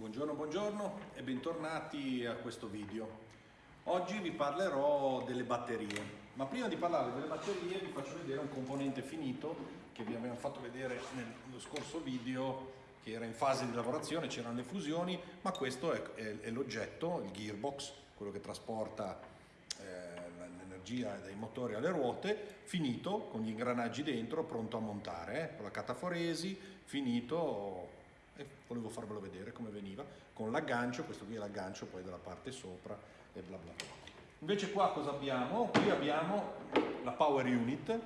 Buongiorno, buongiorno e bentornati a questo video. Oggi vi parlerò delle batterie, ma prima di parlare delle batterie vi faccio vedere un componente finito che vi abbiamo fatto vedere nello scorso video che era in fase di lavorazione, c'erano le fusioni, ma questo è, è, è l'oggetto, il gearbox, quello che trasporta eh, l'energia dai motori alle ruote, finito con gli ingranaggi dentro, pronto a montare, eh, con la cataforesi, finito e volevo farvelo vedere come veniva con l'aggancio, questo qui è l'aggancio poi della parte sopra e bla bla bla. Invece qua cosa abbiamo? Qui abbiamo la power unit,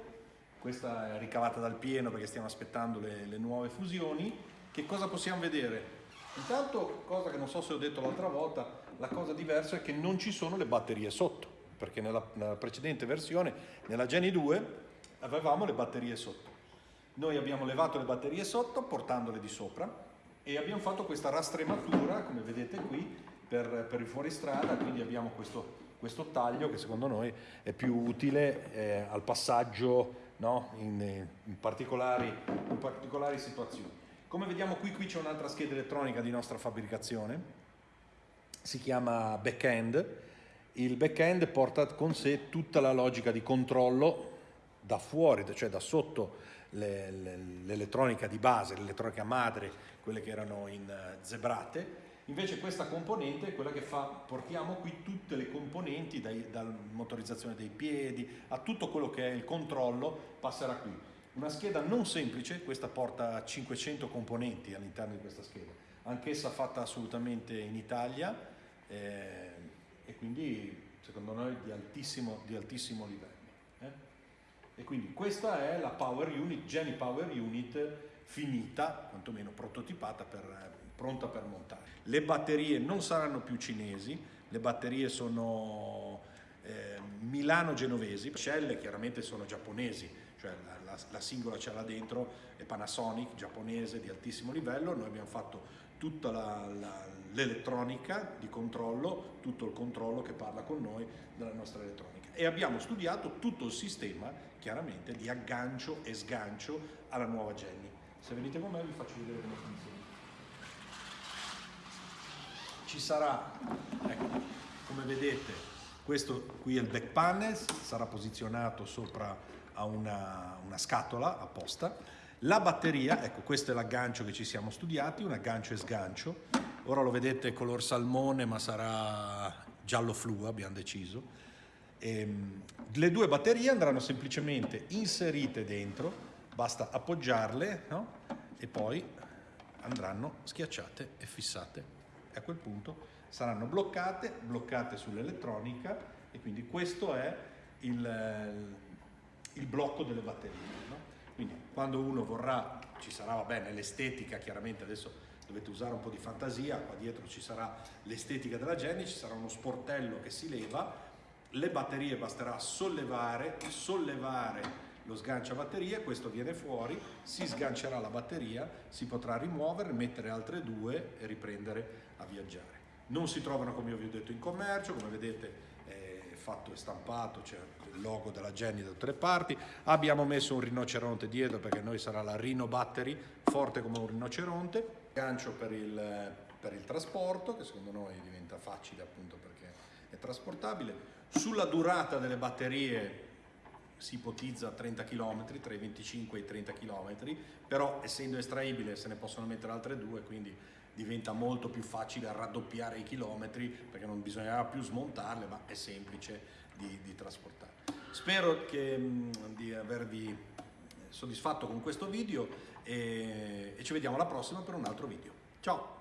questa è ricavata dal pieno perché stiamo aspettando le, le nuove fusioni. Che cosa possiamo vedere? Intanto, cosa che non so se ho detto l'altra volta, la cosa diversa è che non ci sono le batterie sotto, perché nella, nella precedente versione, nella Geni 2, avevamo le batterie sotto. Noi abbiamo levato le batterie sotto portandole di sopra e abbiamo fatto questa rastrematura, come vedete qui, per, per il fuoristrada, quindi abbiamo questo, questo, taglio che secondo noi è più utile eh, al passaggio no? in, in, particolari, in particolari situazioni. Come vediamo qui, qui c'è un'altra scheda elettronica di nostra fabbricazione, si chiama backend. Il backend porta con sé tutta la logica di controllo da fuori, cioè da sotto l'elettronica di base, l'elettronica madre, quelle che erano in eh, zebrate, invece questa componente è quella che fa, portiamo qui tutte le componenti, dai, dalla motorizzazione dei piedi a tutto quello che è il controllo, passerà qui. Una scheda non semplice, questa porta 500 componenti all'interno di questa scheda, anch'essa fatta assolutamente in Italia eh, e quindi secondo noi di altissimo, di altissimo livello. E quindi questa è la Power Unit, Geni Power Unit finita, quantomeno prototipata, per, pronta per montare. Le batterie non saranno più cinesi, le batterie sono eh, milano-genovesi, le celle chiaramente sono giapponesi, cioè la, la, la singola cella dentro è Panasonic, giapponese di altissimo livello, noi abbiamo fatto tutta l'elettronica di controllo, tutto il controllo che parla con noi della nostra elettronica e abbiamo studiato tutto il sistema chiaramente di aggancio e sgancio alla nuova Jenny. Se venite con me vi faccio vedere come funziona. Ci sarà, ecco, come vedete, questo qui è il back panel, sarà posizionato sopra a una, una scatola apposta. La batteria, ecco questo è l'aggancio che ci siamo studiati, un aggancio e sgancio. Ora lo vedete color salmone ma sarà giallo flu, abbiamo deciso. Ehm, le due batterie andranno semplicemente inserite dentro, basta appoggiarle no? e poi andranno schiacciate e fissate. E a quel punto saranno bloccate, bloccate sull'elettronica e quindi questo è il, il blocco delle batterie. No? Quindi quando uno vorrà, ci sarà, va bene, l'estetica, chiaramente adesso dovete usare un po' di fantasia, qua dietro ci sarà l'estetica della Jenny, ci sarà uno sportello che si leva, le batterie basterà sollevare, sollevare lo sgancia batterie, questo viene fuori, si sgancerà la batteria, si potrà rimuovere, mettere altre due e riprendere a viaggiare. Non si trovano, come vi ho detto, in commercio, come vedete è fatto e stampato, c'è il logo della Jenny da tutte le parti. Abbiamo messo un rinoceronte dietro perché noi sarà la Rhino Battery, forte come un rinoceronte. Gancio per il, per il trasporto, che secondo noi diventa facile appunto è trasportabile. Sulla durata delle batterie si ipotizza 30 km, tra i 25 e i 30 km, però essendo estraibile se ne possono mettere altre due, quindi diventa molto più facile raddoppiare i chilometri perché non bisognerà più smontarle, ma è semplice di, di trasportare. Spero che, di avervi soddisfatto con questo video e, e ci vediamo alla prossima per un altro video. Ciao!